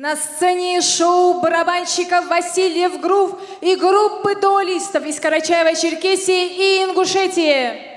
На сцене шоу барабанщиков Васильев Грув и группы дуалистов из Карачаева-Черкесии и Ингушетии.